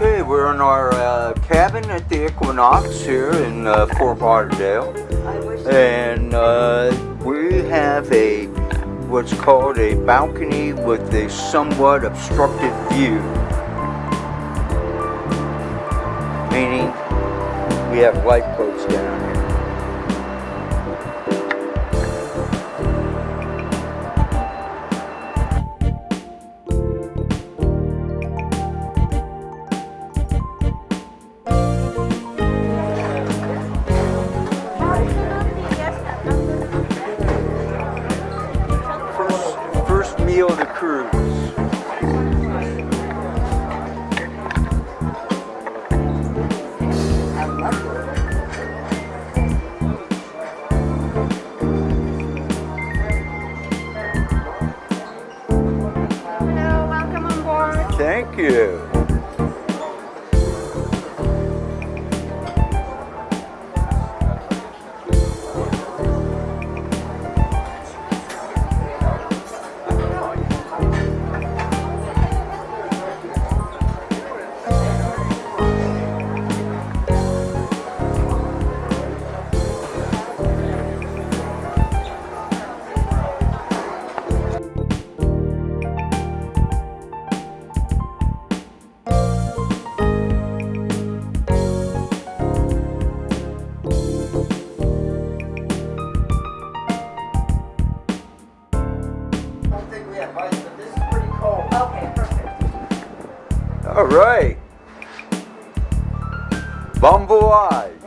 Okay, we're in our uh, cabin at the Equinox here in uh, Fort Lauderdale. And uh, we have a what's called a balcony with a somewhat obstructed view. Meaning we have lifeboats down here. First, meal of the cruise. Hello, welcome on board. Thank you. All right. Bon voyage.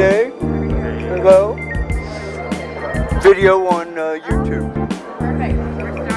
Day. Video on uh, YouTube. Perfect.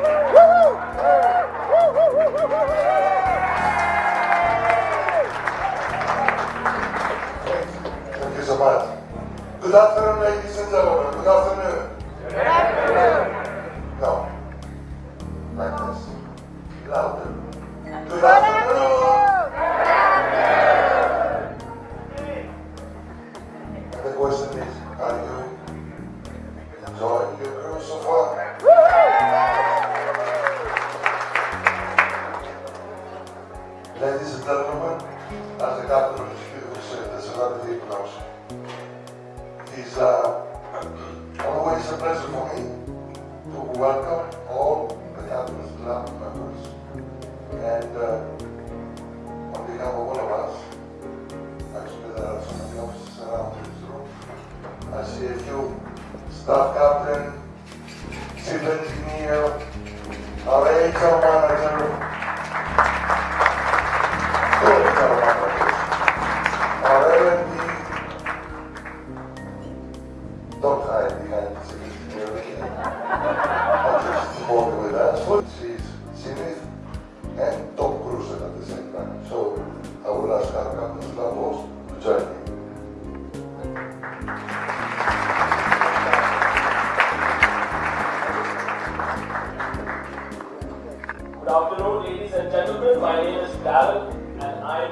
Thank you so much. Good afternoon, ladies and gentlemen. Good afternoon. Now, like this. Louder. Good afternoon. And the question is, are you enjoying your cruise so far? Ship said, there's another equinox. It's uh, always a pleasure for me to welcome all the captain's club members. And uh, on behalf of all of us, actually there are so many officers around this room. I see a few staff captain, civil engineer, HR manager,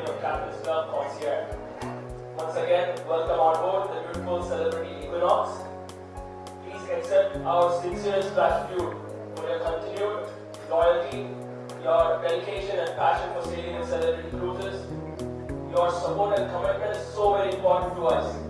your concierge. Once again, welcome on board the beautiful Celebrity Equinox. Please accept our sincerest gratitude for your continued loyalty, your dedication and passion for sailing in Celebrity Cruises. Your support and commitment is so very important to us.